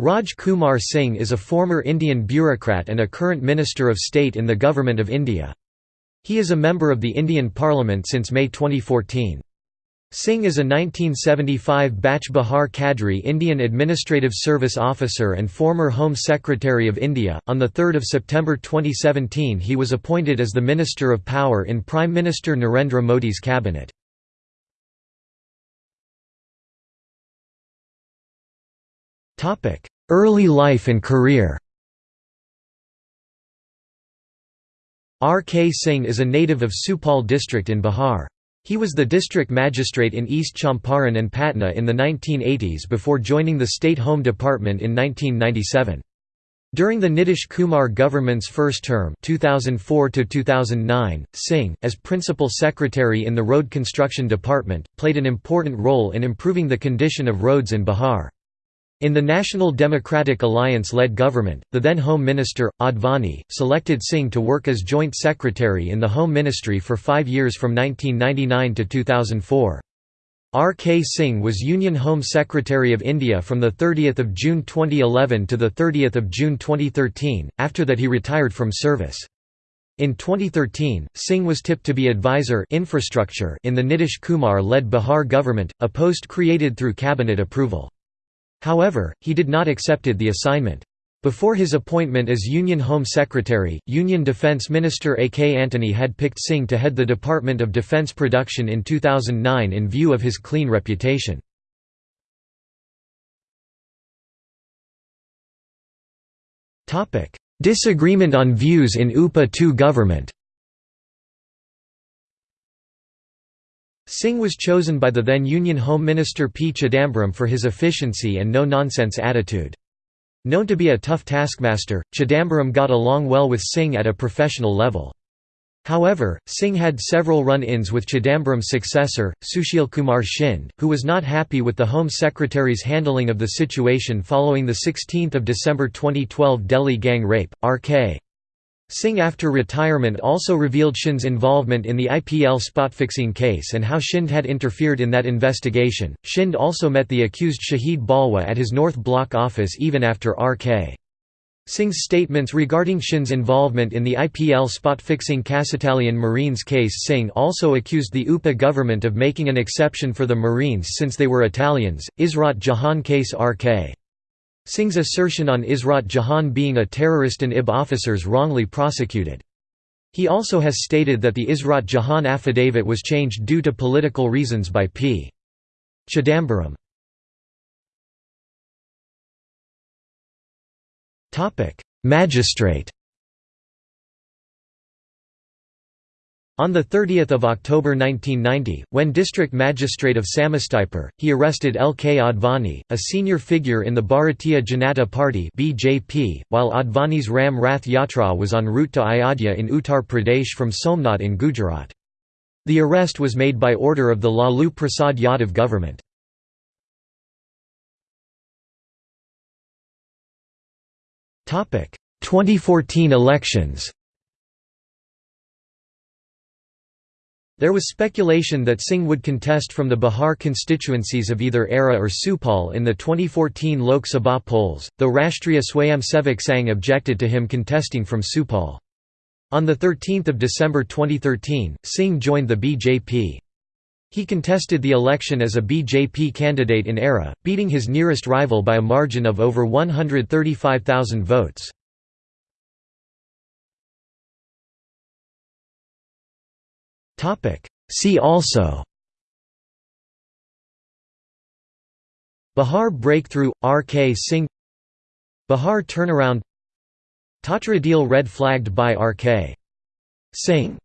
Raj Kumar Singh is a former Indian bureaucrat and a current Minister of State in the Government of India. He is a member of the Indian Parliament since May 2014. Singh is a 1975 batch Bihar Cadre Indian Administrative Service officer and former Home Secretary of India. On 3 September 2017 he was appointed as the Minister of Power in Prime Minister Narendra Modi's cabinet. Early life and career R. K. Singh is a native of Supaul district in Bihar. He was the district magistrate in East Champaran and Patna in the 1980s before joining the State Home Department in 1997. During the Nitish Kumar government's first term 2004 Singh, as Principal Secretary in the Road Construction Department, played an important role in improving the condition of roads in Bihar. In the National Democratic Alliance-led government, the then Home Minister, Advani, selected Singh to work as Joint Secretary in the Home Ministry for five years from 1999 to 2004. R. K. Singh was Union Home Secretary of India from 30 June 2011 to 30 June 2013, after that he retired from service. In 2013, Singh was tipped to be advisor infrastructure in the Nitish Kumar-led Bihar government, a post created through cabinet approval. However, he did not accepted the assignment. Before his appointment as Union Home Secretary, Union Defence Minister A. K. Antony had picked Singh to head the Department of Defence Production in 2009 in view of his clean reputation. Disagreement on views in UPA II government Singh was chosen by the then Union Home Minister P. Chidambaram for his efficiency and no-nonsense attitude. Known to be a tough taskmaster, Chidambaram got along well with Singh at a professional level. However, Singh had several run-ins with Chidambaram's successor, Sushil Kumar Shinde, who was not happy with the Home Secretary's handling of the situation following the 16 December 2012 Delhi gang rape. R.K. Singh after retirement also revealed Shinde's involvement in the IPL spot-fixing case and how Shinde had interfered in that investigation. Shinde also met the accused Shahid Balwa at his North Block office even after R.K. Singh's statements regarding Shinde's involvement in the IPL spot-fixing Kasitalian Marines case Singh also accused the UPA government of making an exception for the Marines since they were Italians. Ishrat Jahan case R.K. Singh's assertion on Ishrat Jahan being a terrorist and IB officers wrongly prosecuted. He also has stated that the Ishrat Jahan affidavit was changed due to political reasons by P. Chidambaram. Magistrate On 30 October 1990, when District Magistrate of Samastipur, he arrested L. K. Advani, a senior figure in the Bharatiya Janata Party (BJP), while Advani's Ram Rath Yatra was en route to Ayodhya in Uttar Pradesh from Somnath in Gujarat. The arrest was made by order of the Lalu Prasad Yadav government. Topic: 2014 elections. There was speculation that Singh would contest from the Bihar constituencies of either Arrah or Supaul in the 2014 Lok Sabha polls, though Rashtriya Swayamsevak Sangh objected to him contesting from Supaul. On 13 December 2013, Singh joined the BJP. He contested the election as a BJP candidate in Arrah, beating his nearest rival by a margin of over 135,000 votes. See also Bihar Breakthrough – R. K. Singh Bihar Turnaround Tatra deal red flagged by R. K. Singh